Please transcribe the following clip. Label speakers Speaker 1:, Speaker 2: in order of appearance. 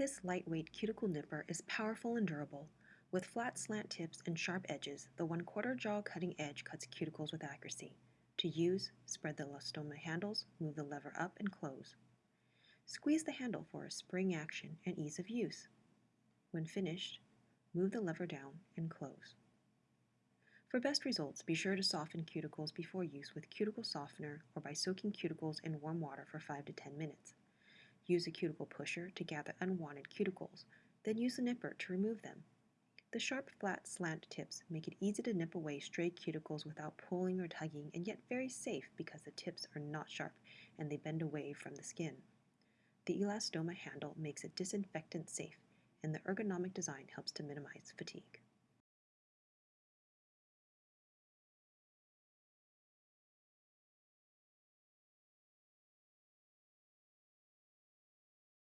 Speaker 1: This lightweight cuticle nipper is powerful and durable. With flat slant tips and sharp edges, the 1 quarter jaw cutting edge cuts cuticles with accuracy. To use, spread the elastomer handles, move the lever up and close. Squeeze the handle for a spring action and ease of use. When finished, move the lever down and close. For best results, be sure to soften cuticles before use with cuticle softener or by soaking cuticles in warm water for 5 to 10 minutes. Use a cuticle pusher to gather unwanted cuticles, then use a nipper to remove them. The sharp, flat, slant tips make it easy to nip away stray cuticles without pulling or tugging, and yet very safe because the tips are not sharp and they bend away from the skin. The elastomer handle makes it disinfectant safe, and the ergonomic design helps to minimize fatigue.